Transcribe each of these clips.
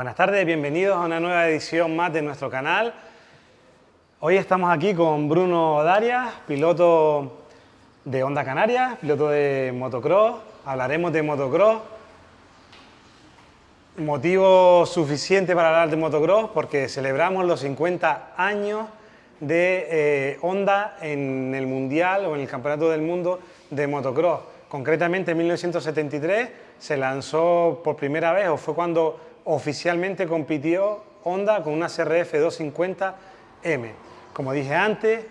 Buenas tardes, bienvenidos a una nueva edición más de nuestro canal. Hoy estamos aquí con Bruno Darias, piloto de Honda Canarias, piloto de motocross. Hablaremos de motocross. Motivo suficiente para hablar de motocross porque celebramos los 50 años de eh, Honda en el Mundial o en el Campeonato del Mundo de motocross. Concretamente en 1973 se lanzó por primera vez o fue cuando oficialmente compitió Honda con una CRF 250M. Como dije antes,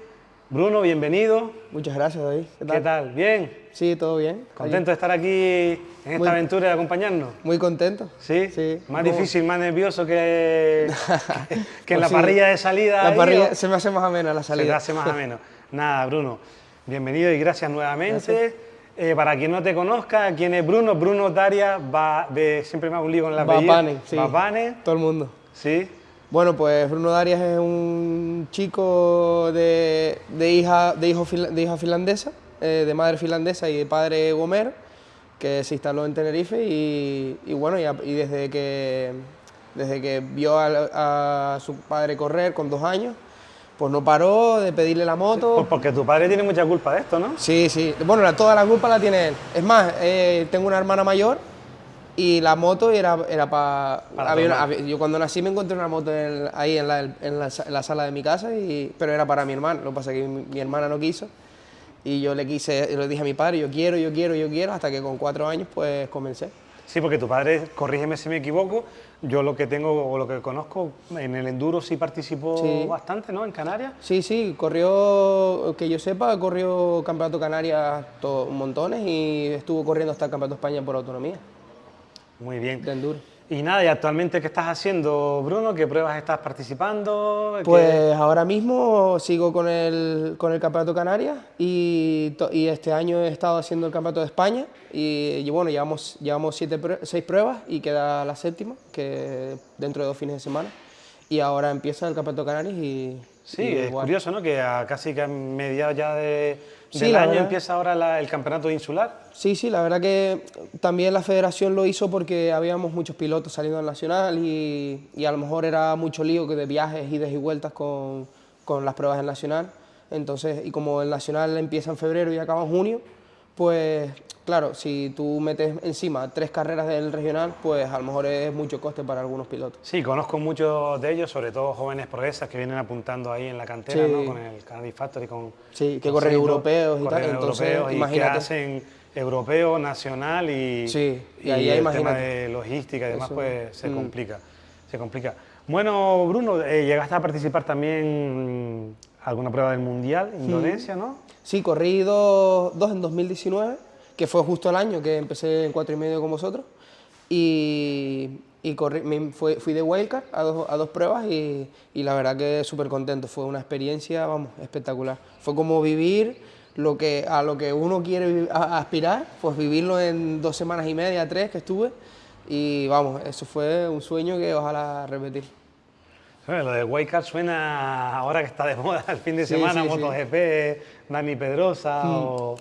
Bruno, bienvenido. Muchas gracias, David. ¿Qué tal? ¿Bien? Sí, todo bien. ¿Contento de estar aquí en esta aventura y de acompañarnos? Muy contento. ¿Sí? Sí. Más difícil, más nervioso que, que, en la sí. parrilla de salida. La ahí, parrilla ¿o? se me hace más amena la Se te salida. hace más ameno. Nada, Bruno, bienvenido y gracias nuevamente. Eh, para quien no te conozca, ¿quién es Bruno? Bruno Daria, va, de, siempre me hago un lío con la. Bapane, sí. Bapane, Todo el mundo. sí. Bueno, pues Bruno Darias es un chico de, de hija, de, hijo de hija finlandesa, eh, de madre finlandesa y de padre gomero, que se instaló en Tenerife y, y bueno, y, a- y desde, que, desde que vio a, a su padre correr con dos años, pues no paró de pedirle la moto. Pues porque tu padre tiene mucha culpa de esto, ¿no? Sí, sí. Bueno, la- toda la culpa la tiene él. Es más, eh, tengo una hermana mayor y la moto era, era pa- Para había una- había- Yo cuando nací me encontré una moto en- ahí en la, en, la, en la sala de mi casa, y, pero era para mi hermano. Lo que pasa es que mi, mi hermana no quiso y yo le quise, le dije a mi padre, yo quiero, yo quiero, yo quiero, hasta que con cuatro años pues comencé. Sí, porque tu padre, corrígeme si me equivoco, yo lo que tengo o lo que conozco, en el enduro sí participó Sí. bastante, ¿no? En Canarias. Sí, sí, corrió, que yo sepa, corrió Campeonato Canarias to- montones y estuvo corriendo hasta el Campeonato España por autonomía Muy bien. de enduro. Y nada, ¿y actualmente qué estás haciendo, Bruno? ¿Qué pruebas estás participando? ¿Qué- Pues ahora mismo sigo con el, con el Campeonato Canarias y, y este año he estado haciendo el Campeonato de España y, y bueno, llevamos, llevamos siete, seis pruebas y queda la séptima, que dentro de dos fines de semana. Y ahora empieza el Campeonato Canarias y... Sí, y es curioso, ¿no? Que a casi que a mediados ya de, Sí, del año verdad. empieza ahora la- el campeonato insular. Sí, sí, la verdad que también la federación lo hizo porque habíamos muchos pilotos saliendo al nacional y, y a lo mejor era mucho lío que de viajes, idas y vueltas con, con las pruebas del nacional. Entonces, y como el nacional empieza en febrero y acaba en junio, pues claro, si tú metes encima tres carreras del regional, pues a lo mejor es mucho coste para algunos pilotos. Sí, conozco muchos de ellos, sobre todo jóvenes progresas que vienen apuntando ahí en la cantera, Sí. ¿no? Con el Canadian Factory, con... Sí, que corren europeos y tal, entonces, europeos y que hacen europeo, nacional y, Sí, y y ahí el tema de logística y demás, Eso, pues se mm. complica, se complica. Bueno, Bruno, eh, llegaste a participar también alguna prueba del Mundial, Indonesia, ¿no? Sí, corrí dos, dos en 2019, que fue justo el año que empecé en cuatro y medio con vosotros. Y, y corrí, me fui, fui de wildcard a dos, a dos pruebas y, y la verdad que súper contento. Fue una experiencia, vamos, espectacular. Fue como vivir lo que, a lo que uno quiere aspirar, pues vivirlo en dos semanas y media, tres que estuve. Y vamos, eso fue un sueño que ojalá repetir. Bueno, lo de Wildcard suena ahora que está de moda el fin de Sí, semana, sí, sí. MotoGP, Dani Pedrosa o...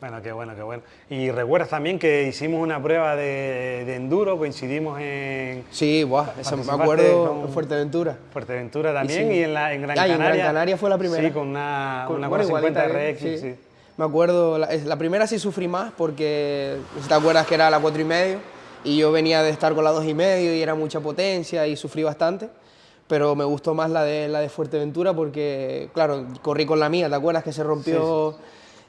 Bueno, qué bueno, qué bueno. Y recuerdas también que hicimos una prueba de, de enduro, coincidimos en Sí, buah, eso me acuerdo en Fuerteventura. Fuerteventura también sí. y en, la, en Gran Ah, y en Canaria. Gran Canaria fue la primera. Sí, con una, Con- una bueno, 450 igualita, RX, sí. Me acuerdo, la, la primera sí sufrí más porque, si te acuerdas que era la cuatro y medio y yo venía de estar con la dos y medio y era mucha potencia y sufrí bastante, pero me gustó más la de, la de Fuerteventura porque, claro, corrí con la mía, ¿te acuerdas que se rompió?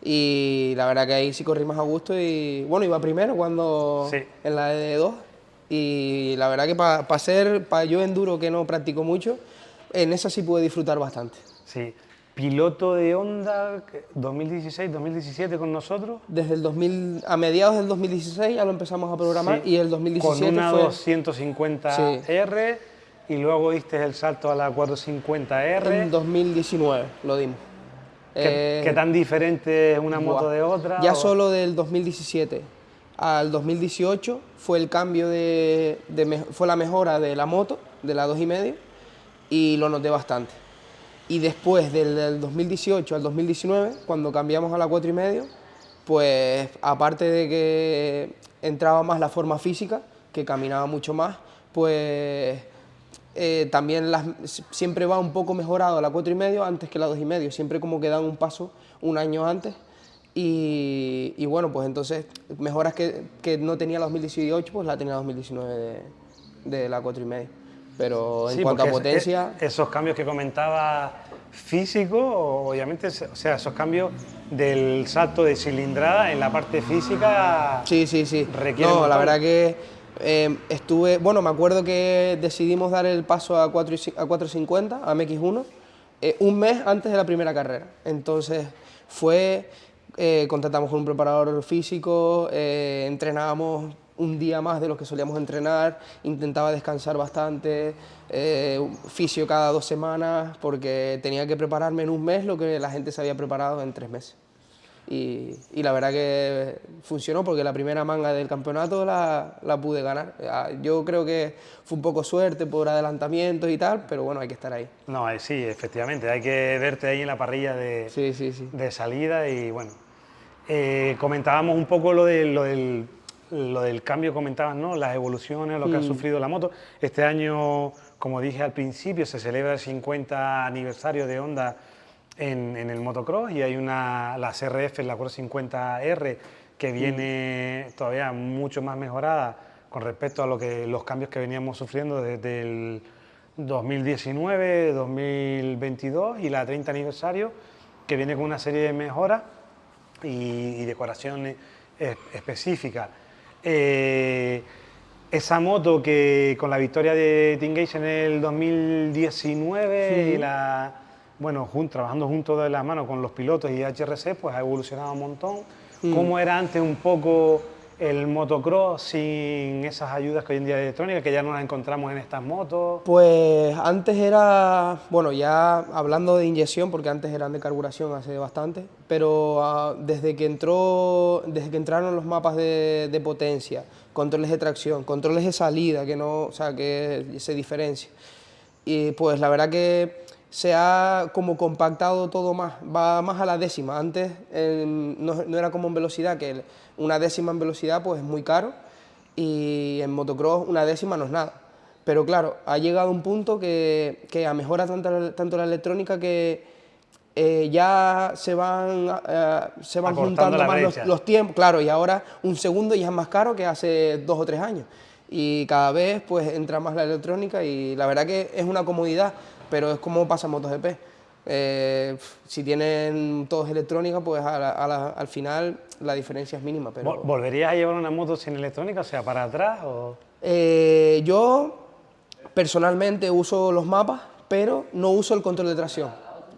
Y la verdad que ahí sí corrí más a gusto y, bueno, iba primero cuando, Sí. en la de dos y la verdad que para ser, para yo enduro que no practico mucho, en esa sí pude disfrutar bastante. Sí. Piloto de Honda 2016-2017 con nosotros. Desde el 2000, a mediados del 2016 ya lo empezamos a programar Sí. y el 2017 Con una fue... 250R y luego diste el salto a la 450R. En 2019 lo dimos. ¿Qué, Eh, qué tan diferente es una moto buah. de otra? Ya o- solo del 2017 al 2018 fue el cambio de, de fue la mejora de la moto, de la 2,5 y lo noté bastante. Y después del, del 2018 al 2019, cuando cambiamos a la 4,5, pues aparte de que entraba más la forma física, que caminaba mucho más, pues eh, también las, siempre va un poco mejorado la 4 y medio antes que la 2 y medio, siempre como que dan un paso un año antes y, bueno, pues entonces mejoras que, que, no tenía la 2018, pues la tenía la 2019 de, de la 4 y medio. Pero en cuanto a potencia... esos cambios que comentaba físico, obviamente, o sea, esos cambios del salto de cilindrada en la parte física... Sí, sí, sí. No, la verdad que eh, estuve... Bueno, me acuerdo que decidimos dar el paso a, 4, a 450, a MX1, eh, un mes antes de la primera carrera. Entonces fue... Eh, contratamos con un preparador físico, entrenábamos un día más de lo que solíamos entrenar, intentaba descansar bastante, eh, fisio cada dos semanas, porque tenía que prepararme en un mes lo que la gente se había preparado en tres meses. Y, y, la verdad que funcionó porque la primera manga del campeonato la, la, pude ganar. Ah, yo creo que fue un poco suerte por adelantamientos y tal, pero bueno, hay que estar ahí. No, eh, sí, efectivamente, hay que verte ahí en la parrilla de, sí, sí, sí. de salida y bueno. Eh, comentábamos un poco lo, de, lo del lo del cambio comentabas, ¿no? Las evoluciones, lo que ha mm. sufrido la moto. Este año, como dije al principio, se celebra el 50 aniversario de Honda en, el motocross y hay una, la CRF, la 50R, que mm. viene todavía mucho más mejorada con respecto a lo que, los cambios que veníamos sufriendo desde el 2019, 2022 y la 30 aniversario, que viene con una serie de mejoras y, y decoraciones específicas. Eh, esa moto que con la victoria de Gage en el 2019 y la, bueno, trabajando juntos de la mano con los pilotos y HRC, pues ha evolucionado un montón. Mm. ¿Cómo era antes un poco el motocross sin esas ayudas que hoy en día hay electrónicas, que ya no las encontramos en estas motos? Pues antes era, bueno, ya hablando de inyección, porque antes eran de carburación hace bastante, pero ah, desde, que entró, desde que entraron los mapas de, potencia, controles de tracción, controles de salida, que, no, o sea, que se diferencia, y pues la verdad que se ha como compactado todo más, va más a la décima. Antes no, no, era como en velocidad, que una décima en velocidad pues es muy caro y en motocross una décima no es nada. Pero claro, ha llegado un punto que, que a mejora tanto, tanto la electrónica que eh, ya se van, eh, se van juntando más los, los, tiempos. Claro, y ahora un segundo ya es más caro que hace dos o tres años. Y cada vez pues entra más la electrónica y la verdad que es una comodidad pero es como pasa en MotoGP. Eh, si tienen todos electrónica, pues al final la diferencia es mínima. Pero... ¿Volverías a llevar una moto sin electrónica, o sea, para atrás? O... Eh, yo personalmente uso los mapas, pero no uso el control de tracción,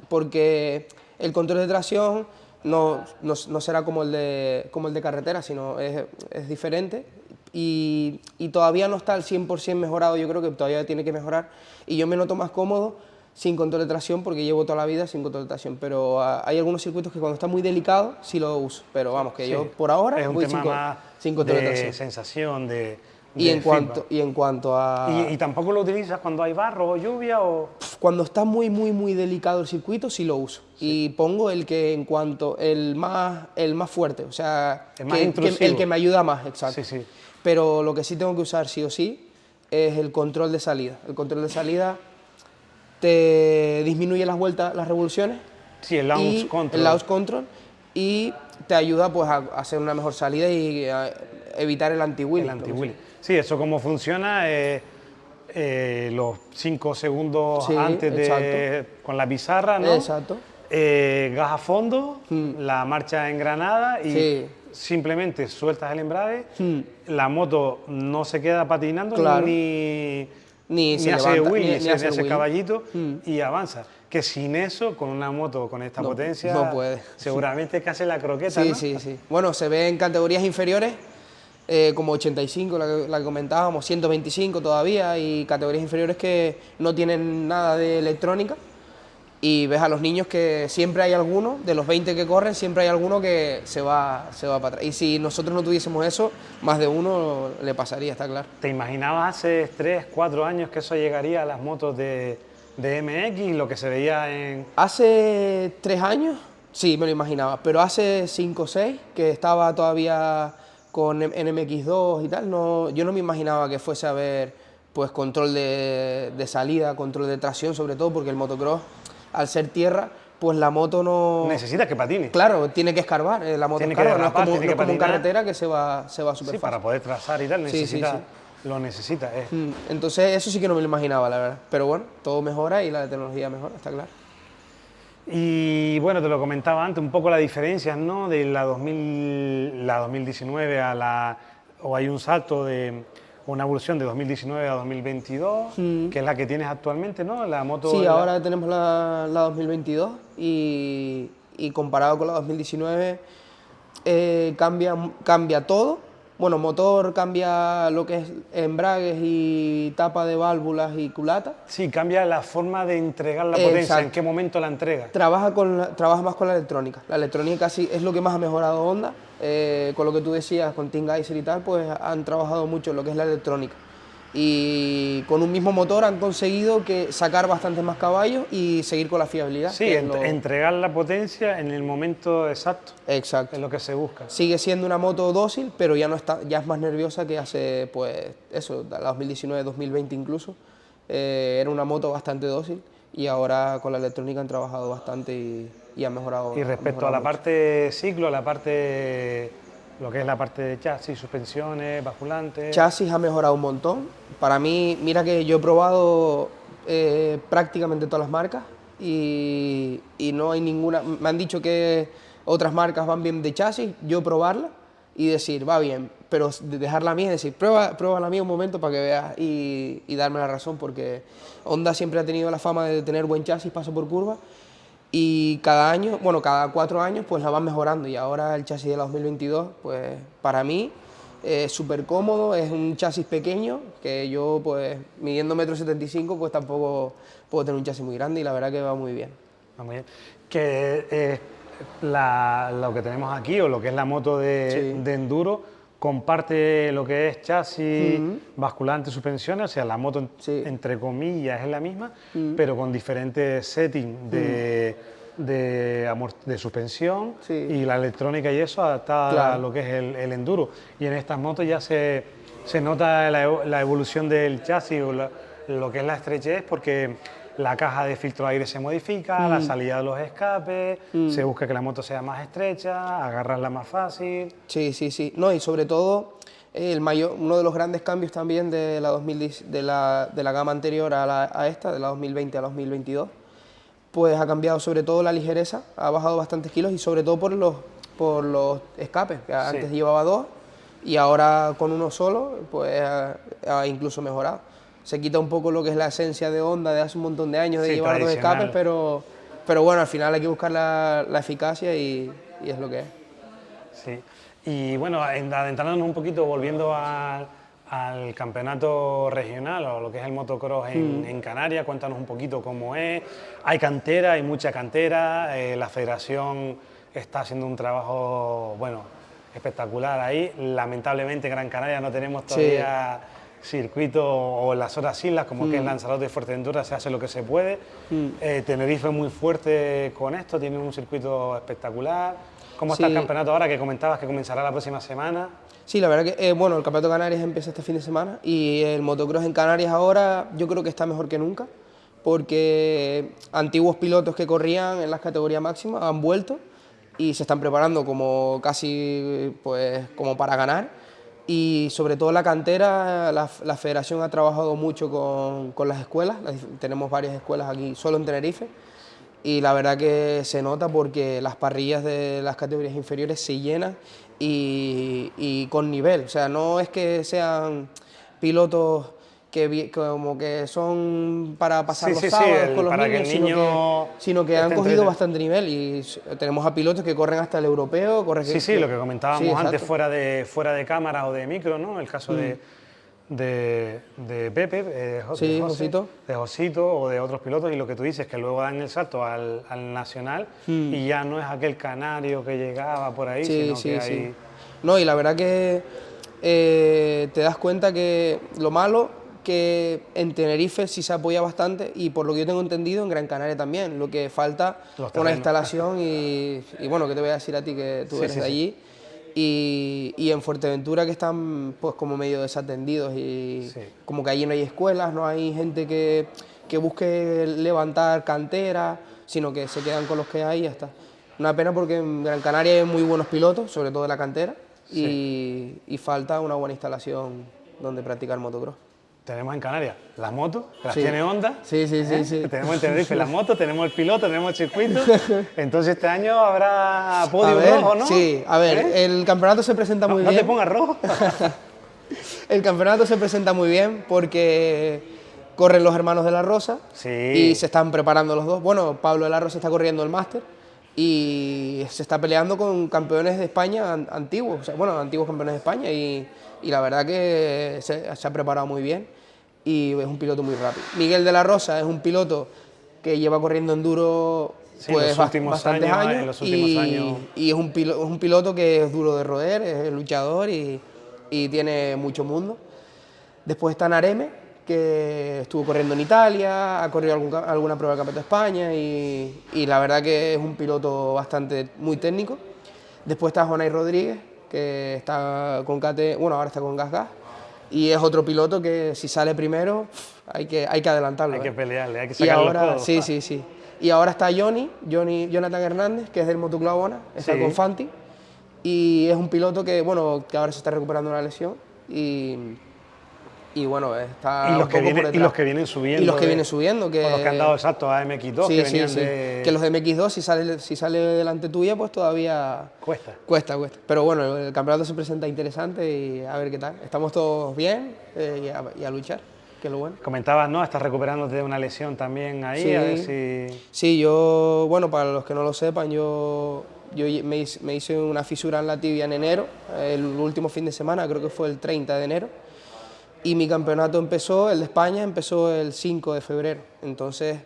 porque el control de tracción no, no, será como el, de, como el de carretera, sino es, es diferente y, todavía no está al 100% mejorado, yo creo que todavía tiene que mejorar y yo me noto más cómodo sin control de tracción porque llevo toda la vida sin control de tracción, pero ah, hay algunos circuitos que cuando está muy delicado sí lo uso, pero vamos, que yo por ahora es un voy tema sin, control de, tracción. sensación, de, y en, cuanto, y en cuanto a... ¿Y, tampoco lo utilizas cuando hay barro o lluvia? o Cuando está muy, muy, muy delicado el circuito, sí lo uso. Y pongo el que en cuanto, el más, el más fuerte, o sea, el, que, el que me ayuda más, exacto. Sí, sí pero lo que sí tengo que usar sí o sí es el control de salida. El control de salida te disminuye las vueltas, las revoluciones. Sí, el launch control. El launch control y te ayuda pues a hacer una mejor salida y a evitar el anti-wheel. El anti-wheel. Sí, eso cómo funciona, eh, eh, los cinco segundos antes de, con la pizarra, ¿no? Exacto. Eh, gas a fondo, mm. la marcha engranada y sí simplemente sueltas el embrague, hmm. la moto no se queda patinando ni, ni, se hace ni, hace, caballito hmm. y avanza. Que sin eso, con una moto con esta potencia, no puede. seguramente es casi la croqueta. Sí, sí, sí. Bueno, se ve en categorías inferiores, eh, como 85, la la que comentábamos, 125 todavía, y categorías inferiores que no tienen nada de electrónica y ves a los niños que siempre hay alguno, de los 20 que corren, siempre hay alguno que se va, se va para atrás. Y si nosotros no tuviésemos eso, más de uno le pasaría, está claro. ¿Te imaginabas hace 3, 4 años que eso llegaría a las motos de, de MX, lo que se veía en...? Hace 3 años, sí, me lo imaginaba, pero hace 5 o 6, que estaba todavía con en MX2 y tal, no, yo no me imaginaba que fuese a ver pues control de, de salida, control de tracción sobre todo, porque el motocross, al ser tierra, pues la moto no... Necesita que patine. Claro, tiene que escarbar, eh, la moto Tiene que escarba, no es derrapar, como, tiene no es que como en patinar. carretera que se va, se va súper Sí, fácil. para poder trazar y tal, sí, necesita, sí. lo necesita. eh. Mm, Entonces eso sí que no me lo imaginaba, la verdad. Pero bueno, todo mejora y la tecnología mejora, está claro. Y bueno, te lo comentaba antes, un poco las diferencias, ¿no? De la, 2000, la 2019 a la... o hay un salto de una evolución de 2019 a 2022, que es la que tienes actualmente, ¿no? La moto... Mm. Sí, la- ahora tenemos la, la 2022 y, y comparado con la 2019 eh, cambia, cambia todo. Bueno, motor cambia lo que es embragues y tapa de válvulas y culata. Sí, cambia la forma de entregar la potencia, exacto. en qué momento la entrega. Trabaja, con la- trabaja más con la electrónica. La electrónica sí es lo que más ha mejorado Honda. Eh, con lo que tú decías, con Team Geyser y tal, pues han trabajado mucho en lo que es la electrónica. Y con un mismo motor han conseguido que sacar bastantes más caballos y seguir con la fiabilidad. Sí, ent- lo- entregar la potencia en el momento exacto, Exacto. es lo que se busca. Sigue siendo una moto dócil, pero ya no está, ya es más nerviosa que hace, pues, eso, la 2019, 2020 incluso. Eh, era una moto bastante dócil y ahora con la electrónica han trabajado bastante y, y han mejorado. Y respecto a mejorado la mucho. parte ciclo, la parte, lo que es la parte de chasis, suspensiones, basculantes... Chasis ha mejorado un montón. Para mí, mira que yo he probado eh, prácticamente todas las marcas y, y no hay ninguna. Me han dicho que otras marcas van bien de chasis, yo probarla y decir, va bien, pero de dejar la mía y decir, prueba, prueba la mía un momento para que veas y, y darme la razón, porque Honda siempre ha tenido la fama de tener buen chasis, paso por curva. Y cada año, bueno, cada cuatro años, pues la van mejorando. Y ahora el chasis de la 2022, pues para mí es súper cómodo, es un chasis pequeño, que yo, pues midiendo metro 75, pues tampoco puedo tener un chasis muy grande y la verdad que va muy bien. Ah, muy bien. Que eh, la- lo que tenemos aquí, o lo que es la moto de, Sí. de enduro, comparte lo que es chasis, basculante, suspensiones, o sea, la moto, Sí. entre comillas, es la misma, pero con diferentes settings de, de, de suspensión Sí. y la electrónica y eso adaptada a lo que es el, el enduro. Y en estas motos ya se, se nota la, evo- la evolución del chasis, o la- lo que es la estrechez, porque la caja de filtro de aire se modifica, la salida de los escapes, se busca que la moto sea más estrecha, agarrarla más fácil. Sí, sí, sí. No, y sobre todo, el mayor, uno de los grandes cambios también de la, 2010 de la, de la gama anterior a, la- a esta, de la 2020 a la 2022, pues ha cambiado sobre todo la ligereza, ha bajado bastantes kilos y sobre todo por los, por los escapes, que antes llevaba dos y ahora con uno solo, pues ha, ha incluso mejorado. Se quita un poco lo que es la esencia de Honda de hace un montón de años de Sí, llevar dos escapes, pero, pero bueno, al final hay que buscar la, la eficacia y, y es lo que es. Sí. Y bueno, en- adentrándonos un poquito, volviendo al, al campeonato regional o lo que es el motocross en, en Canarias, cuéntanos un poquito cómo es. Hay cantera, hay mucha cantera, eh, la federación está haciendo un trabajo, bueno, espectacular ahí. Lamentablemente en Gran Canaria no tenemos todavía circuito o las horas islas, como que es Lanzarote y Fuerteventura, se hace lo que se puede. Eh, Tenerife es muy fuerte con esto, tiene un circuito espectacular. ¿Cómo está el campeonato ahora que comentabas que comenzará la próxima semana? Sí, la verdad que, eh, bueno, el Campeonato de Canarias empieza este fin de semana y el motocross en Canarias ahora yo creo que está mejor que nunca porque antiguos pilotos que corrían en las categorías máximas han vuelto y se están preparando como casi pues como para ganar y sobre todo la cantera, la, la federación ha trabajado mucho con, con las escuelas, tenemos varias escuelas aquí solo en Tenerife y la verdad que se nota porque las parrillas de las categorías inferiores se llenan y, y con nivel. O sea, no es que sean pilotos que como que son para pasar Sí, los sí, sí, sábados el- con los que niños, sino que, sino que han cogido bastante nivel y tenemos a pilotos que corren hasta el europeo. corren Sí, sí, lo que comentábamos Sí, antes fuera de, fuera de cámara o de micro, ¿no? El caso de, de, de Pepe, eh, Jo- Sí, de José, Josito. de Josito o de otros pilotos y lo que tú dices, que luego dan el salto al, al nacional y ya no es aquel canario que llegaba por ahí. Sí, sino sí, que sí. hay... No, y la verdad que eh, te das cuenta que lo malo que en Tenerife sí se apoya bastante y por lo que yo tengo entendido en Gran Canaria también. Lo que falta una instalación y, y bueno, ¿qué te voy a decir a ti que tú Sí, eres sí, de allí? Y, y, en Fuerteventura que están pues como medio desatendidos y como que allí no hay escuelas, no hay gente que, que busque levantar cantera, sino que se quedan con los que hay y ya está. Una pena porque en Gran Canaria hay muy buenos pilotos, sobre todo de la cantera, y, y, falta una buena instalación donde practicar motocross. Tenemos en Canarias las motos, que las tiene Honda. Sí, sí, sí, ¿eh? sí. Tenemos en Tenerife las motos, tenemos el piloto, tenemos el circuito. Entonces este año habrá podio rojo, ¿no? Sí, a ver, ¿Eh? el campeonato se presenta muy bien. No te pongas rojo. el campeonato se presenta muy bien porque corren los hermanos de la Rosa y se están preparando los dos. Bueno, Pablo de la Rosa está corriendo el máster y se está peleando con campeones de España antiguos, bueno, antiguos campeones de España y, y la verdad que se, ha preparado muy bien y es un piloto muy rápido. Miguel de la Rosa es un piloto que lleva corriendo enduro pues, bastantes años, y, y, es, un piloto, es un piloto que es duro de roer, es luchador y, y tiene mucho mundo. Después está Nareme, que estuvo corriendo en Italia, ha corrido alguna prueba del Campeonato de España y, y, la verdad que es un piloto bastante muy técnico. Después está Jonay Rodríguez, que está con KT, bueno, ahora está con Gas Gas, y es otro piloto que si sale primero hay que, hay que adelantarlo. Hay que ¿eh? pelearle, hay que sacarlo y ahora, Sí, sí, sí. Y ahora está Johnny, Johnny, Jonathan Hernández, que es del Motoclabona, está con Fanti, y es un piloto que, bueno, que ahora se está recuperando una lesión y y bueno, está y los, que vienen, y los que vienen subiendo. Y los que vienen subiendo. Que, los que han dado exacto a MX2, que venían De... Que los de MX2, si sale, si sale delante tuya, pues todavía... Cuesta. Cuesta, cuesta. Pero bueno, el campeonato se presenta interesante y a ver qué tal. Estamos todos bien eh, y, a, luchar, que es lo bueno. Comentabas, ¿no? Estás recuperándote de una lesión también ahí, sí, a ver si... Sí, yo, bueno, para los que no lo sepan, yo... Yo me hice, me hice una fisura en la tibia en enero, el último fin de semana, creo que fue el 30 de enero y mi campeonato empezó, el de España, empezó el 5 de febrero. Entonces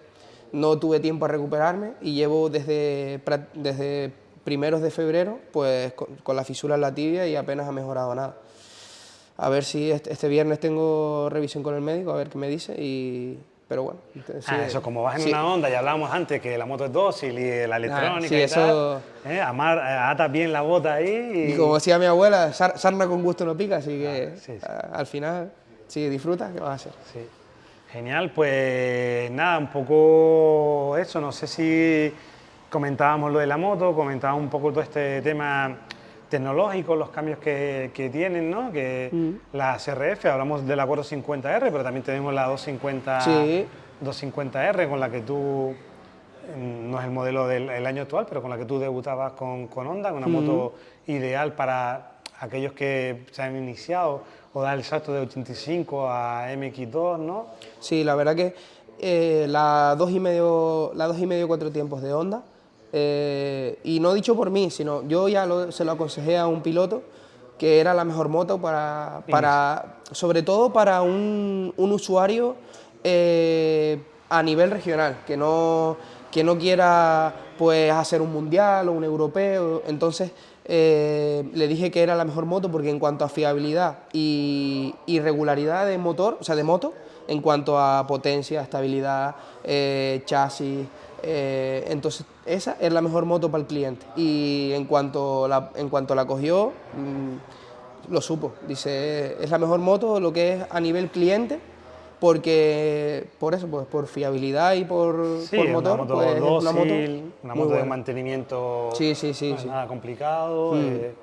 no tuve tiempo a recuperarme y llevo desde, desde primeros de febrero pues con, la fisura en la tibia y apenas ha mejorado nada. A ver si este, este, viernes tengo revisión con el médico, a ver qué me dice y... Pero bueno. ah, eso, como vas en una onda, ya hablábamos antes que la moto es dócil y la ah, electrónica y eso... tal, ¿eh? Amar, eh, atas bien la bota ahí. Y... como decía mi abuela, sarna con gusto no pica, así que ah, al final... Sí, disfruta, ¿qué vas a hacer? Sí. Genial, pues nada, un poco eso, no sé si comentábamos lo de la moto, comentábamos un poco todo este tema tecnológico, los cambios que, que tienen, ¿no? Que mm. la CRF, hablamos de la 450R, pero también tenemos la 250, 250R con la que tú, mm, no es el modelo del año actual, pero con la que tú debutabas con, con Honda, una mm. moto ideal para aquellos que se han iniciado o dar el salto de 85 a MX2, ¿no? Sí, la verdad que eh, la 2 y medio, la dos y medio cuatro tiempos de Honda, eh, y no dicho por mí, sino yo ya se lo aconsejé a un piloto que era la mejor moto para, para sobre todo para un, un usuario eh, a nivel regional, que no, que no quiera pues, hacer un mundial o un europeo, entonces eh, le dije que era la mejor moto porque en cuanto a fiabilidad y, regularidad de motor, o sea, de moto, en cuanto a potencia, estabilidad, eh, chasis, eh, entonces esa es la mejor moto para el cliente. Y en cuanto la, en cuanto la cogió, mm, lo supo. Dice, es la mejor moto lo que es a nivel cliente, porque por eso, pues por fiabilidad y por, por motor, una moto pues, es una moto, una moto de mantenimiento sí, sí, sí, nada complicado. Mm. Eh,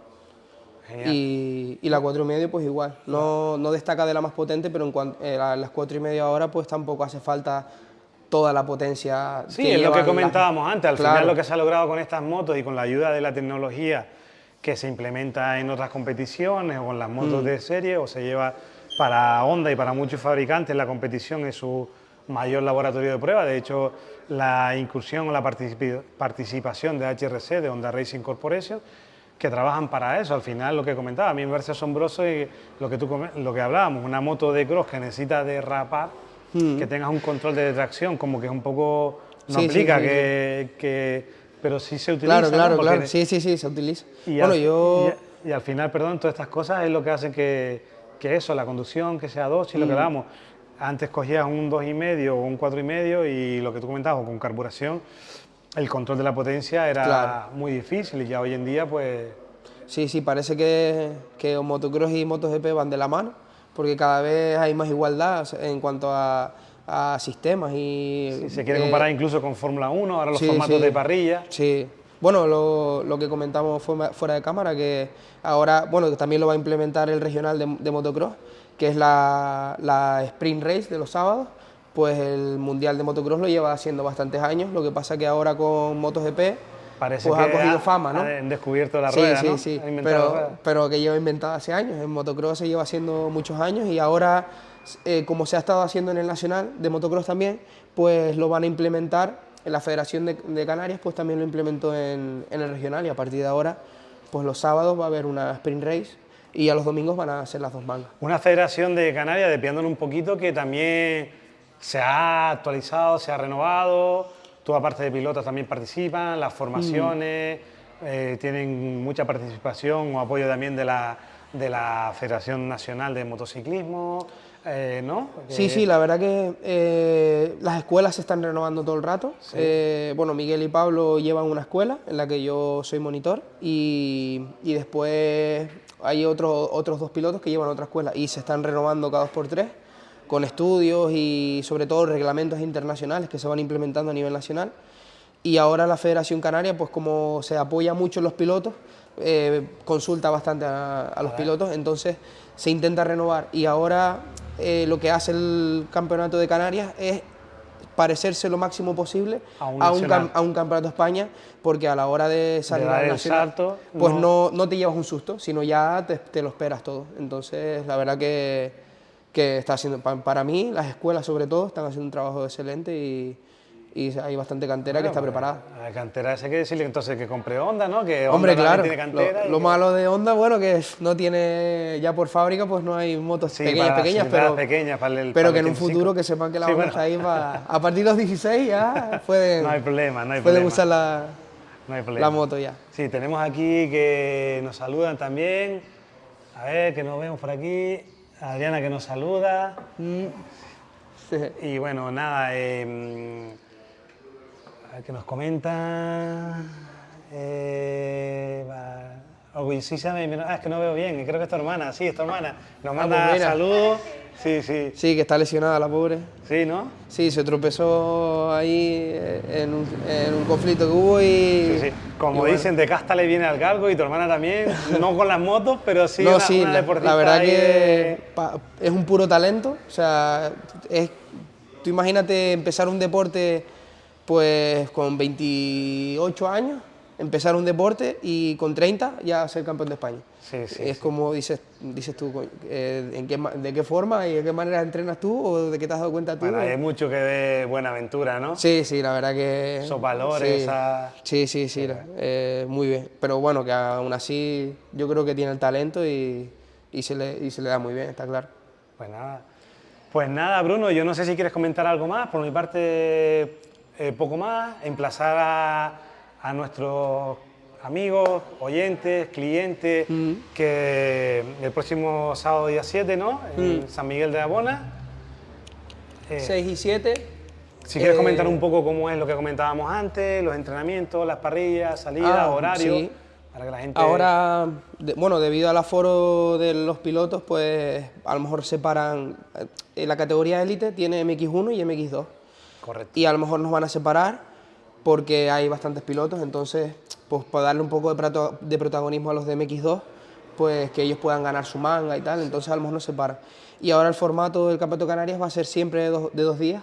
genial. Y, y, la 4,5 pues igual, no, no, destaca de la más potente, pero en cuanto, eh, las 4,5 ahora pues tampoco hace falta toda la potencia. Sí, es lo que comentábamos antes, al final lo que se ha logrado con estas motos y con la ayuda de la tecnología que se implementa en otras competiciones o con las motos mm. de serie o se lleva para Honda y para muchos fabricantes la competición es su mayor laboratorio de prueba. De hecho, la incursión o la participación de HRC, de Honda Racing Corporation, que trabajan para eso. Al final, lo que comentaba, a mí me parece asombroso y lo que, tú, lo que hablábamos, una moto de cross que necesita derrapar, hmm. que tengas un control de tracción, como que es un poco... No aplica que, Pero sí se utiliza. Claro, claro, claro. Sí, sí, sí, se utiliza. Y bueno, yo... y al final, perdón, todas estas cosas es lo que hacen que que eso, la conducción, que sea dos y lo que damos. Antes cogías un dos y medio o un cuatro y medio y lo que tú comentabas, con carburación, el control de la potencia era muy difícil y ya hoy en día pues Sí, sí, parece que, que motocross y MotoGP van de la mano, porque cada vez hay más igualdad en cuanto a, a sistemas y... se quiere eh, comparar incluso con Fórmula 1, ahora los sí, formatos sí. de parrilla. Sí. Bueno, lo, lo que comentamos fuera fuera de cámara, que ahora, bueno, también lo va a implementar el regional de, de motocross, que es la, la sprint race de los sábados, pues el mundial de motocross lo lleva haciendo bastantes años, lo que pasa que ahora con MotoGP Parece pues que ha cogido ha- fama, ¿no? Han descubierto la Sí, rueda, sí, ¿no? sí, la pero, pero que lleva inventada hace años. En motocross se lleva haciendo muchos años y ahora, eh, como se ha estado haciendo en el Nacional de motocross también, pues lo van a implementar en la Federación de, de Canarias, pues también lo implementó en, en el regional y a partir de ahora, pues los sábados va a haber una sprint race y a los domingos van a ser las dos mangas. Una federación de Canarias, despiándole un poquito, que también se ha actualizado, se ha renovado. Toda parte de pilotos también participan, las formaciones, Mm. eh, tienen mucha participación o apoyo también de la, de la Federación Nacional de Motociclismo, eh, ¿no? Sí, sí, la verdad que eh, las escuelas se están renovando todo el rato. Eh, bueno, Miguel y Pablo llevan una escuela en la que yo soy monitor y, y después hay otro- otros dos pilotos que llevan otra escuela y se están renovando cada dos por tres con estudios y sobre todo reglamentos internacionales que se van implementando a nivel nacional. Y ahora la Federación Canaria, pues como se apoya mucho en los pilotos, eh, consulta bastante a, a los pilotos, entonces se intenta renovar. Y ahora eh, lo que hace el Campeonato de Canarias es parecerse lo máximo posible A un a un, cam- a un Campeonato de España, porque a la hora de salir el nacional, salto, pues no- no, no te llevas un susto, sino ya te, te lo esperas todo. Entonces, la verdad que, que está haciendo, pa- para mí, las escuelas sobre todo, están haciendo un trabajo excelente y, y hay bastante cantera que está Bueno, preparada. La cantera esa hay que decirle entonces que compre Honda, ¿no? Que Hombre, Honda claro, también tiene cantera. lo, y lo que- malo de Honda, bueno, que no tiene, ya por fábrica, pues no hay motos Sí, pequeñas, para pequeñas, pero, pequeñas, para el- pero para que el en un 25. futuro que sepan que la Sí, Honda bueno. está ahí va- a partir de los 16 ya pueden, No hay problema, no hay pueden problema. usar la, No hay problema. la moto ya. Sí, tenemos aquí que nos saludan también. A ver, que nos vemos por aquí. Adriana que nos saluda. Sí. Y bueno, nada, eh, a ver qué nos comenta. Eh, va- me- ah, es que no veo bien, creo que es tu hermana, sí, es tu hermana. Nos manda pues mira. saludos. Sí, sí, Sí, que está lesionada la pobre. sí, ¿no? Sí, se tropezó ahí eh, en un, en un conflicto que hubo y... Sí, sí. Como y bueno. dicen, de casta le viene al galgo y tu hermana también, no con las motos, pero sí no, una, sí, una la, deportista la verdad ahí que de- es un puro talento. O sea, es, tú imagínate empezar un deporte pues con 28 años, empezar un deporte y con 30 ya ser campeón de España. Sí, sí, es sí. como dices, dices tú, eh, ¿en qué, ¿de qué forma y de qué manera entrenas tú o de qué te has dado cuenta tú? Bueno, hay mucho que de buena aventura, ¿no? Sí, sí, la verdad que... Esos valores, sí. Sí, sí, sí, la- eh, muy bien. Pero bueno, que aún así yo creo que tiene el talento y, y se, le, y se le da muy bien, está claro. Pues nada. Pues nada, Bruno, yo no sé si quieres comentar algo más. Por mi parte, eh, poco más. Emplazar a, a nuestros amigos, oyentes, clientes, que el próximo sábado día 7, ¿no? En San Miguel de Abona. Eh, 6 y 7. Si quieres eh, comentar un poco cómo es lo que comentábamos antes, los entrenamientos, las parrillas, salidas, Ah, horarios, sí. para que la gente... Ahora, de- bueno, debido al aforo de los pilotos, pues a lo mejor separan. eh, la categoría élite tiene MX1 y MX2. Correcto. y a lo mejor nos van a separar porque hay bastantes pilotos, entonces, pues para darle un poco de, prato- de protagonismo a los de MX2, pues que ellos puedan ganar su manga y tal, entonces a lo mejor nos separan. Y ahora el formato del Campeonato Canarias va a ser siempre de dos, de dos días,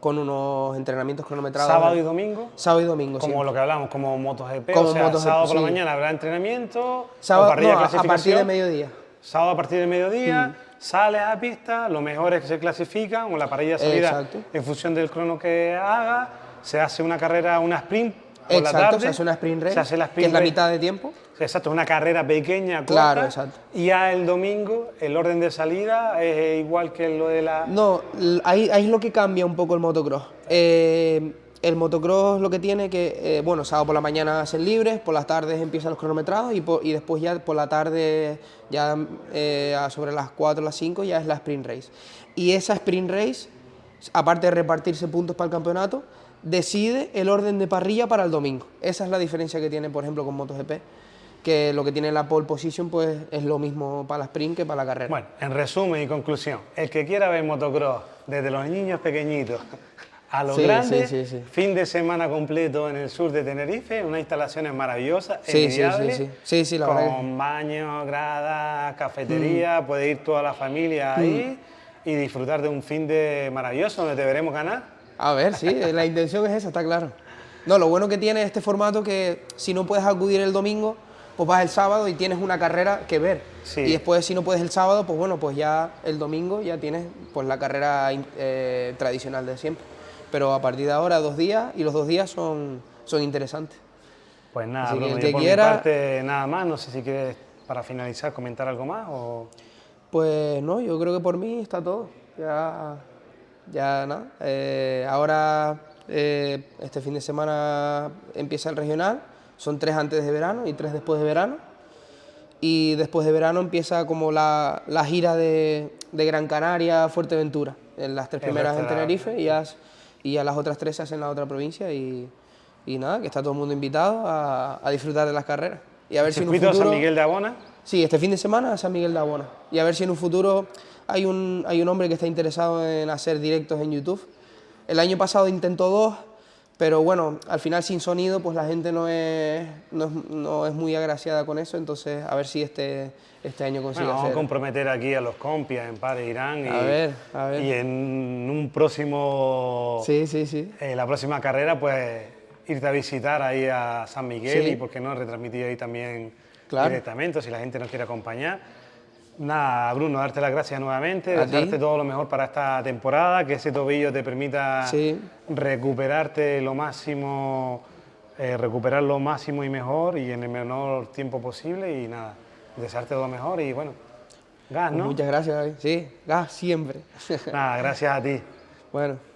con unos entrenamientos cronometrados. Sábado y domingo. Sábado y domingo, Como siempre. lo que hablamos, como MotoGP, Como o sea, MotoGP, sábado por la sí. mañana habrá entrenamiento, Sábado, o no, a- partir de mediodía. Sábado a partir del mediodía, Mm. Sales a pista, lo mejor es que se clasifican, o la parrilla de salida Exacto. en función del crono que haga, se hace una carrera, una sprint por la Exacto, tarde. se hace una sprint race, se hace la que es la race. mitad de tiempo. Exacto, una carrera pequeña, corta. Claro, exacto. Y ya el domingo, el orden de salida es igual que lo de la... No, ahí es lo que cambia un poco el motocross. Eh, el motocross lo que tiene que, eh, bueno, sábado por la mañana hacen libres, por las tardes empiezan los cronometrados y, después ya por la tarde, ya eh, sobre las 4 o las 5 ya es la sprint race. Y esa sprint race, aparte de repartirse puntos para el campeonato, decide el orden de parrilla para el domingo. Esa es la diferencia que tiene, por ejemplo, con MotoGP. que lo que tiene la pole position pues es lo mismo para la sprint que para la carrera. Bueno, en resumen y conclusión, el que quiera ver motocross desde los niños pequeñitos a los Sí, grandes, sí, sí, sí. fin de semana completo en el sur de Tenerife, unas instalaciones maravillosas, Sí, sí, sí, la con verdad Mm. baños, gradas, cafetería, puede ir toda la familia ahí y disfrutar de un fin de maravilloso donde te veremos ganar. A ver, sí, la intención es esa, está claro. No, lo bueno que tiene este formato que si no puedes acudir el domingo, pues vas el sábado y tienes una carrera que ver. Sí. Y después si no puedes el sábado, pues bueno, pues ya el domingo ya tienes pues la carrera eh, tradicional de siempre. Pero a partir de ahora dos días y los dos días son, son interesantes. Pues nada, Así que Bruno, el que por quiera- mi parte nada más, no sé si quieres para finalizar comentar algo más o... Pues no, yo creo que por mí está todo. Ya, ya nada. Eh, ahora, eh, este fin de semana empieza el regional. Son tres antes de verano y tres después de verano. Y después de verano empieza como la, la gira de, de Gran Canaria, Fuerteventura. En las tres primeras en Tenerife y, ya- y ya las otras tres se hacen en la otra provincia. Y, y nada, que está todo el mundo invitado a, a disfrutar de las carreras. Y a ver si en un futuro... San Miguel de Abona, Sí, este fin de semana a San Miguel de Abona. Y a ver si en un futuro hay un, hay un hombre que está interesado en hacer directos en YouTube. El año pasado intentó dos, pero bueno, al final sin sonido, pues la gente no es, no es, no es muy agraciada con eso. Entonces, a ver si este, este año consigue Bueno, vamos a comprometer aquí a los compis en Pare Irán y, A ver, a ver. y en un próximo, Sí, sí, sí. eh, la próxima carrera, pues irte a visitar ahí a San Miguel Sí. y, por qué no, retransmitir ahí también Claro. directamente, si la gente nos quiere acompañar. Nada, Bruno, darte las gracias nuevamente, desearte todo lo mejor para esta temporada, que ese tobillo te permita Sí. recuperarte lo máximo, eh, recuperar lo máximo y mejor y en el menor tiempo posible y nada, desearte todo lo mejor y bueno, gas, ¿no? Muchas gracias, David. Sí, gas siempre. Nada, gracias a ti. bueno.